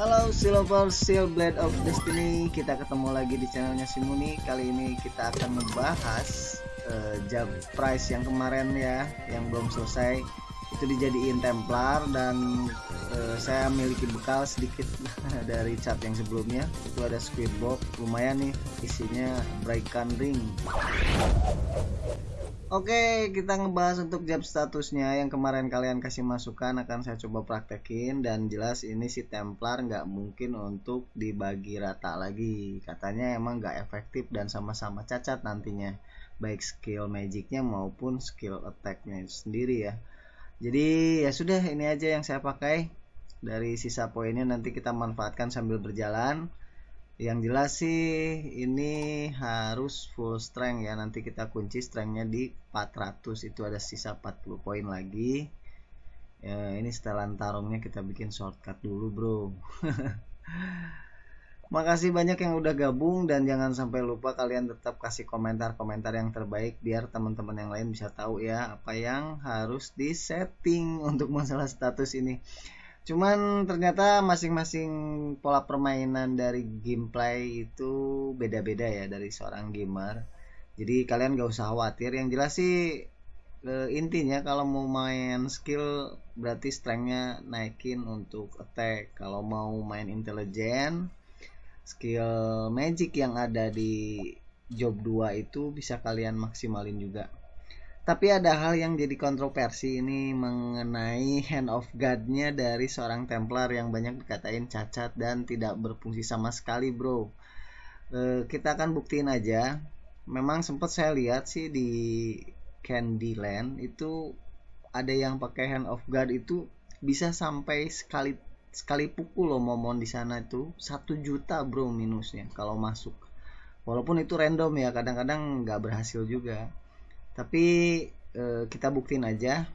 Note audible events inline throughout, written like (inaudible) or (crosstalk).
Halo Silver Seal Blade of Destiny. Kita ketemu lagi di channelnya Simuni Kali ini kita akan membahas uh, Jab Price yang kemarin ya Yang belum selesai. Itu dijadiin Templar Dan uh, saya miliki bekal sedikit (laughs) Dari chat yang sebelumnya. Itu ada Squid Box Lumayan nih isinya Breakan Ring Oke, kita ngebahas untuk job statusnya yang kemarin kalian kasih masukan akan saya coba praktekin dan jelas ini si Templar nggak mungkin untuk dibagi rata lagi. Katanya emang nggak efektif dan sama-sama cacat nantinya, baik skill magicnya maupun skill attacknya sendiri ya. Jadi ya sudah ini aja yang saya pakai. Dari sisa poinnya nanti kita manfaatkan sambil berjalan yang jelas sih ini harus full strength ya. Nanti kita kunci strengthnya di 400 itu ada sisa 40 poin lagi. Ya ini setelan tarungnya kita bikin shortcut dulu bro. (laughs) Makasih banyak yang udah gabung dan jangan sampai lupa kalian tetap kasih komentar-komentar yang terbaik biar teman-teman yang lain bisa tahu ya apa yang harus disetting (laughs) untuk masalah status ini Cuman ternyata masing-masing pola permainan dari gameplay itu beda-beda ya dari seorang gamer. Jadi kalian gak usah khawatir. Yang jelas sih e, intinya kalau mau main skill berarti strengthnya naikin untuk attack. Kalau mau main intelligent, skill magic yang ada di job 2 itu bisa kalian maksimalin juga tapi ada hal yang jadi kontroversi ini mengenai hand of God-nya dari seorang Templar yang banyak dikatain cacat dan tidak berfungsi sama sekali, bro. E, kita akan buktiin aja. Memang sempat saya lihat sih di Candyland itu ada yang pakai hand of God itu bisa sampai sekali sekali pukul loh momon di sana itu satu juta bro minusnya kalau masuk walaupun itu random ya kadang-kadang nggak berhasil juga tapi eh, kita buktiin aja.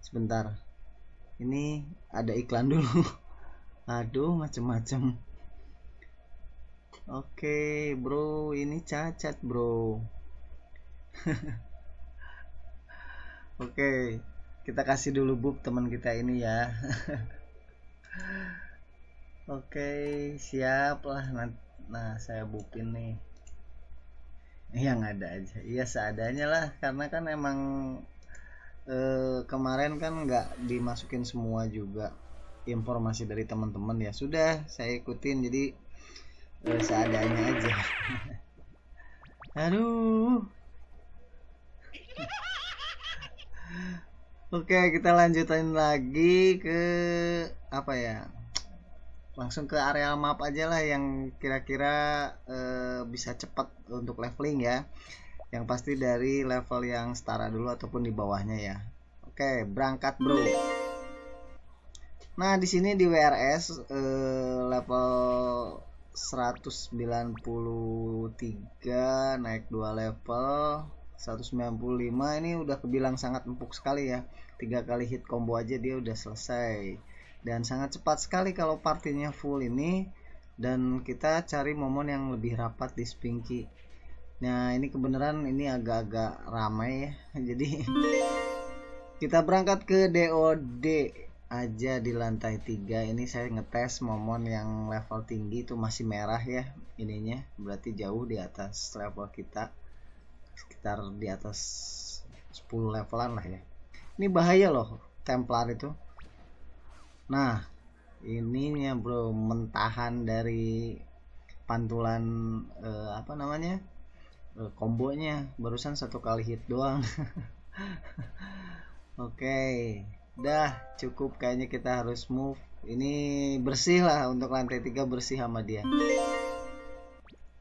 Sebentar. Ini ada iklan dulu. (laughs) Aduh macem-macem. Oke bro. Ini cacat bro. (laughs) Oke kita kasih dulu buk teman kita ini ya. (laughs) Oke siap lah nah saya bukin nih yang ada aja. Iya seadanya lah karena kan emang eh, kemarin kan nggak dimasukin semua juga informasi dari teman-teman. Ya sudah saya ikutin. Jadi eh, seadanya aja. (laughs) Aduh. Oke, kita lanjutin lagi ke apa ya? Langsung ke area map aja lah yang kira-kira uh, bisa cepat untuk leveling ya. Yang pasti dari level yang setara dulu ataupun di bawahnya ya. Oke berangkat bro. Nah di sini di WRS uh, eh, level 193 naik 2 level 195 ini udah kebilang sangat empuk sekali ya. Tiga kali hit combo aja dia udah selesai dan sangat cepat sekali kalau partinya full ini. Dan kita cari momen yang lebih rapat di Spinky. Nah ini kebenaran ini agak-agak ramai ya. (laughs) Jadi kita berangkat ke DOD aja di lantai 3 ini saya ngetes momon yang level tinggi itu masih merah ya ininya. Berarti jauh di atas level kita. Sekitar di atas 10 levelan lah ya. Ini bahaya loh Templar itu nah ininya bro mentahan dari pantulan eh, apa namanya eh, kombonya. Barusan satu kali hit doang. (laughs) Oke okay. dah cukup. Kayaknya kita harus move. Ini bersih lah untuk lantai tiga bersih sama dia.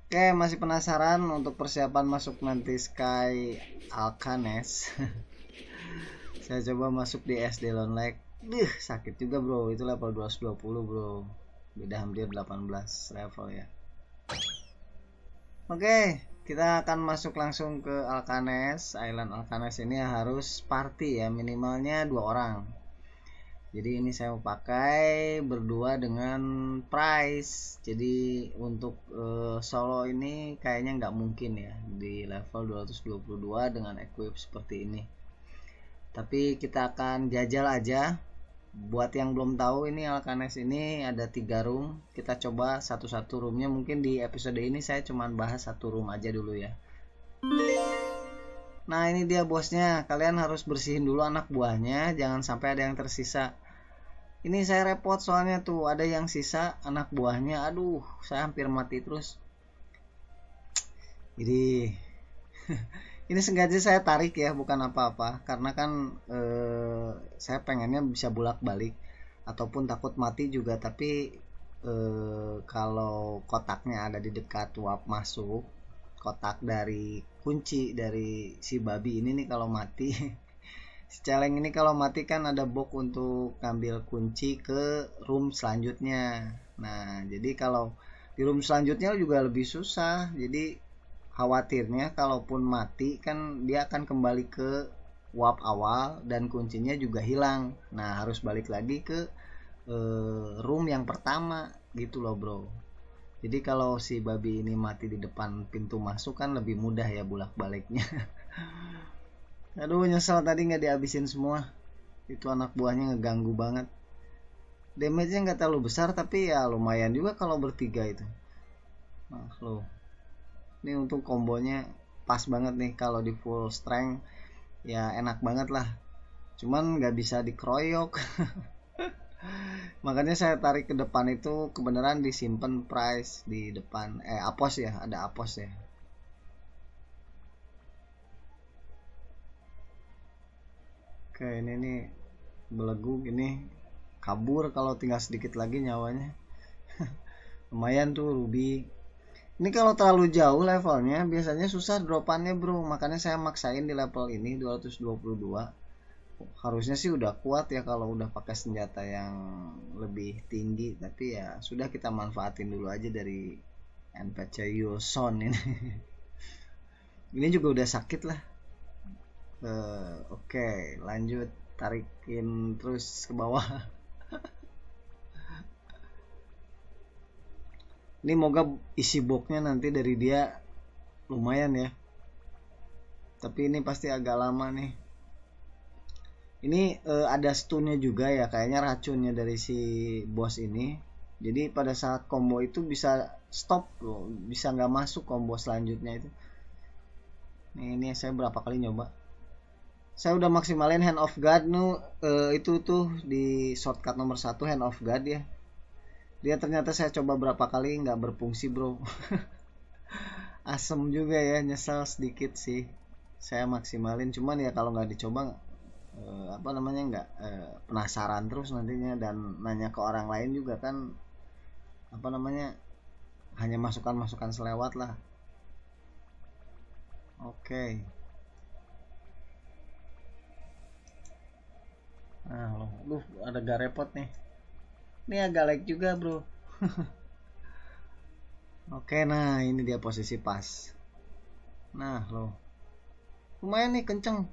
Oke, masih penasaran untuk persiapan masuk nanti Sky Alcanes? (laughs) Saya coba masuk di SD Lake Duh, sakit juga bro. Itu level 220 bro. Beda hampir 18 level ya. Oke, kita akan masuk langsung ke Alcanes. Island Alcanes ini harus party ya, minimalnya dua orang. Jadi ini saya mau pakai berdua dengan Price. Jadi untuk uh, solo ini kayaknya nggak mungkin ya di level 222 dengan equip seperti ini. Tapi kita akan jajal aja buat yang belum tahu ini Alkanes ini ada tiga room. Kita coba satu-satu roomnya. Mungkin di episode ini saya cuman bahas satu room aja dulu ya. Nah ini dia bosnya. Kalian harus bersihin dulu anak buahnya. Jangan sampai ada yang tersisa. Ini saya repot soalnya tuh. Ada yang sisa anak buahnya. Aduh saya hampir mati terus. Jadi (laughs) ini sengaja saya tarik ya bukan apa-apa. Karena kan eh, saya pengennya bisa bolak-balik. Ataupun takut mati juga tapi eh, kalau kotaknya ada di dekat wap masuk kotak dari kunci dari si babi ini nih kalau mati (laughs) si celeng ini kalau mati kan ada box untuk ngambil kunci ke room selanjutnya. Nah jadi kalau di room selanjutnya juga lebih susah. Jadi khawatirnya kalaupun mati kan dia akan kembali ke wap awal dan kuncinya juga hilang. Nah harus balik lagi ke e, room yang pertama gitu loh bro. Jadi kalau si babi ini mati di depan pintu masuk kan lebih mudah ya bulak baliknya (laughs) aduh nyesel tadi nggak dihabisin semua. Itu anak buahnya ngeganggu banget. Damage nya nggak terlalu besar tapi ya lumayan juga kalau bertiga itu. Nah ini untuk kombonya pas banget nih kalau di full strength ya enak banget lah. Cuman nggak bisa dikeroyok. (laughs) Makanya saya tarik ke depan itu kebenaran disimpan price di depan. Eh apos ya ada apos ya. Oke ini nih belegu gini kabur kalau tinggal sedikit lagi nyawanya. (laughs) Lumayan tuh ruby ini kalau terlalu jauh levelnya biasanya susah dropannya bro. Makanya saya maksain di level ini 222 harusnya sih udah kuat ya kalau udah pakai senjata yang lebih tinggi. Tapi ya sudah kita manfaatin dulu aja dari NPC Yuson ini. (laughs) Ini juga udah sakit lah. Uh, oke okay, lanjut. Tarikin terus ke bawah (laughs) ini moga isi boxnya nanti dari dia lumayan ya. Tapi ini pasti agak lama nih. Ini uh, ada stunnya juga ya kayaknya racunnya dari si bos ini. Jadi pada saat combo itu bisa stop loh bisa nggak masuk combo selanjutnya itu. Nih, ini saya berapa kali nyoba. Saya udah maksimalin hand of god nu uh, itu tuh di shortcut nomor satu hand of god ya dia ternyata saya coba berapa kali nggak berfungsi bro. (laughs) Asem juga ya nyesal sedikit sih. Saya maksimalin cuman ya kalau nggak dicoba eh, apa namanya nggak eh, penasaran terus nantinya. Dan nanya ke orang lain juga kan apa namanya hanya masukan-masukan selewat lah. Oke. Okay. nah loh. Ada gak repot nih ini agak lag juga bro. (laughs) Oke nah ini dia posisi pas. Nah lo. Lumayan nih kenceng.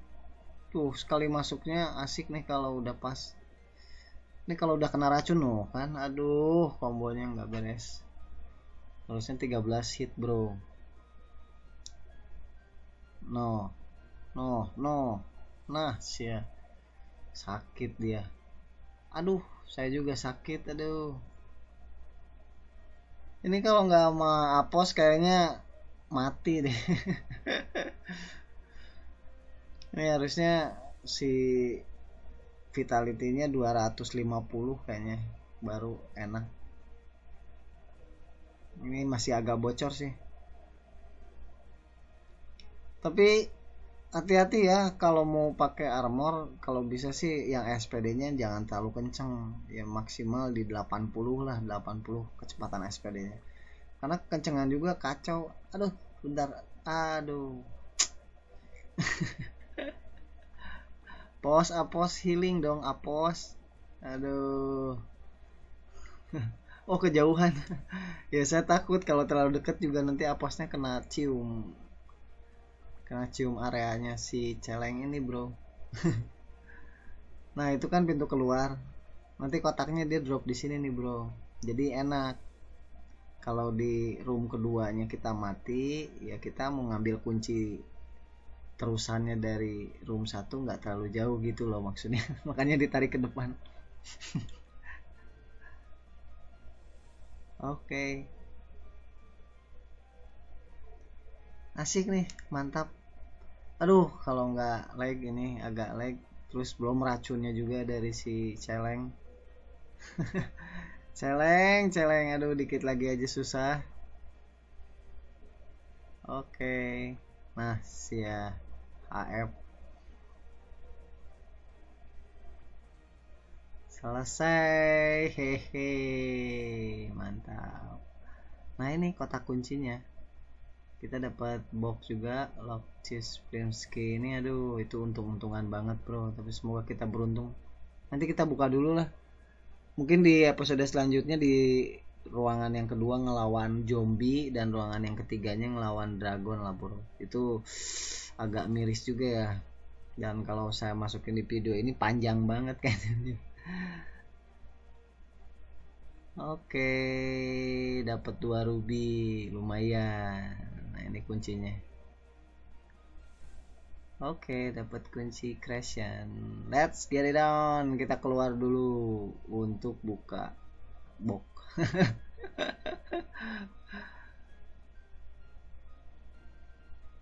Tuh sekali masuknya asik nih kalau udah pas. Ini kalau udah kena racun loh kan? Aduh kombonya nggak beres. Harusnya 13 hit bro. No. No no. Nah sih sakit dia. Aduh saya juga sakit aduh. Ini kalau nggak sama apos kayaknya mati deh. (laughs) Ini harusnya si vitality-nya 250 kayaknya baru enak. Ini masih agak bocor sih. Tapi hati-hati ya kalau mau pakai armor kalau bisa sih yang SPD-nya jangan terlalu kenceng. Ya maksimal di 80 lah 80 kecepatan SPD-nya karena kencengan juga kacau. Aduh bentar. Aduh. (laughs) Pos apos healing dong apos aduh. (laughs) Oh kejauhan. (laughs) Ya saya takut kalau terlalu dekat juga nanti aposnya kena cium karena cium areanya si celeng ini bro. (laughs) Nah itu kan pintu keluar. Nanti kotaknya dia drop di sini nih bro. Jadi enak. Kalau di room keduanya kita mati ya kita mau ngambil kunci terusannya dari room satu nggak terlalu jauh gitu loh maksudnya. (laughs) Makanya ditarik ke depan. (laughs) Oke asik nih mantap. Aduh kalau nggak lag ini agak lag. Terus belum racunnya juga dari si celeng. (laughs) Celeng celeng. Aduh dikit lagi aja susah. Oke. Nah sia HF selesai. Hehe. Mantap. Nah ini kotak kuncinya kita dapat box juga lock cheese Primsky ini aduh itu untung-untungan banget bro. Tapi semoga kita beruntung. Nanti kita buka dulu lah. Mungkin di episode selanjutnya di ruangan yang kedua ngelawan zombie dan ruangan yang ketiganya ngelawan dragon lah bro. Itu agak miris juga ya. Dan kalau saya masukin di video ini panjang banget (laughs) kayaknya. Oke, dapat dua ruby, lumayan. Nah, ini kuncinya. Oke, dapat kunci creation. Let's get it on. Kita keluar dulu untuk buka box. (laughs)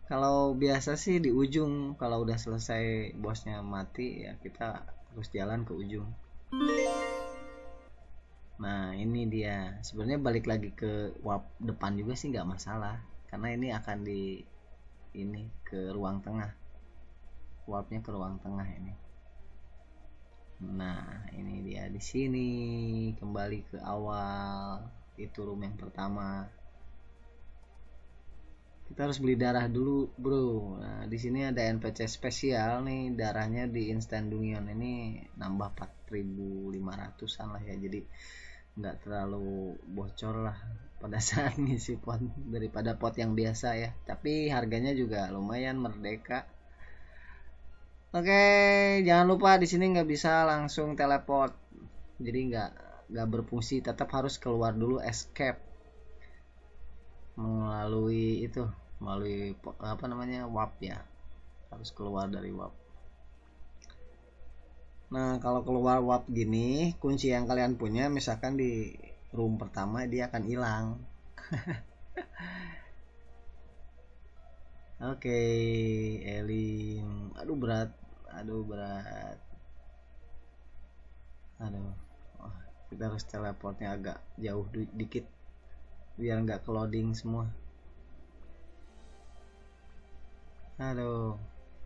kalau biasa sih di ujung, kalau udah selesai bosnya mati ya kita terus jalan ke ujung. Nah ini dia sebenarnya balik lagi ke warp depan juga sih nggak masalah karena ini akan di ini ke ruang tengah. Warpnya ke ruang tengah ini. Nah ini dia di sini. Kembali ke awal. Itu room yang pertama. Kita harus beli darah dulu bro. Nah di sini ada NPC spesial nih. Darahnya di instant dungeon ini nambah 4500an lah ya. Jadi nggak terlalu bocor lah pada saat ngisi (laughs) pot daripada pot yang biasa ya. Tapi harganya juga lumayan merdeka. Oke jangan lupa di sini nggak bisa langsung teleport. Jadi nggak nggak berfungsi tetap harus keluar dulu escape. Melalui itu melalui apa namanya warp ya. Harus keluar dari warp. Nah kalau keluar warp gini kunci yang kalian punya misalkan di room pertama dia akan hilang (laughs) Oke, okay, Elin. Aduh berat. Aduh berat. Aduh. Oh, kita harus teleportnya agak jauh dikit biar nggak ke loading semua aduh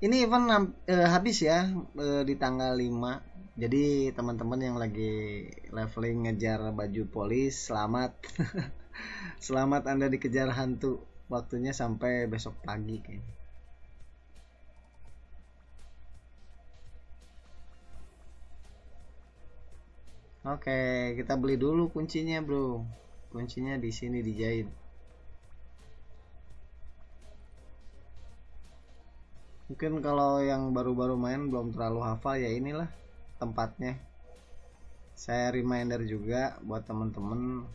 ini event uh, habis ya uh, di tanggal 5 jadi teman-teman yang lagi leveling ngejar baju polis selamat. (laughs) Selamat anda dikejar hantu. Waktunya sampai besok pagi kayaknya. Oke, kita beli dulu kuncinya, Bro. Kuncinya di sini dijahit mungkin kalau yang baru-baru main belum terlalu hafal ya inilah tempatnya saya reminder juga buat teman-teman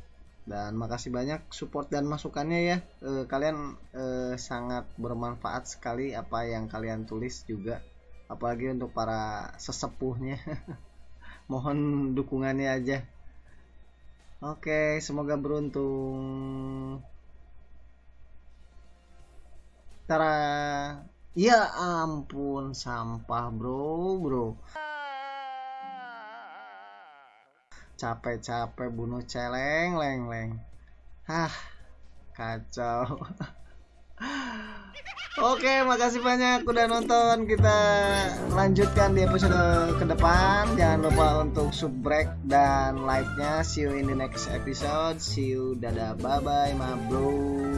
dan makasih banyak support dan masukannya ya e, kalian e, sangat bermanfaat sekali apa yang kalian tulis juga apalagi untuk para sesepuhnya (laughs) mohon dukungannya aja Oke, semoga beruntung. Tara. Ya ampun, sampah, Bro, Bro. Capek-capek bunuh celeng, leng, leng. Hah, kacau. (laughs) Oke, makasih banyak udah nonton. Kita lanjutkan di episode ke depan. Jangan lupa untuk subbreak dan like-nya. See you in the next episode. See you. Dadah. Bye-bye, ma bro.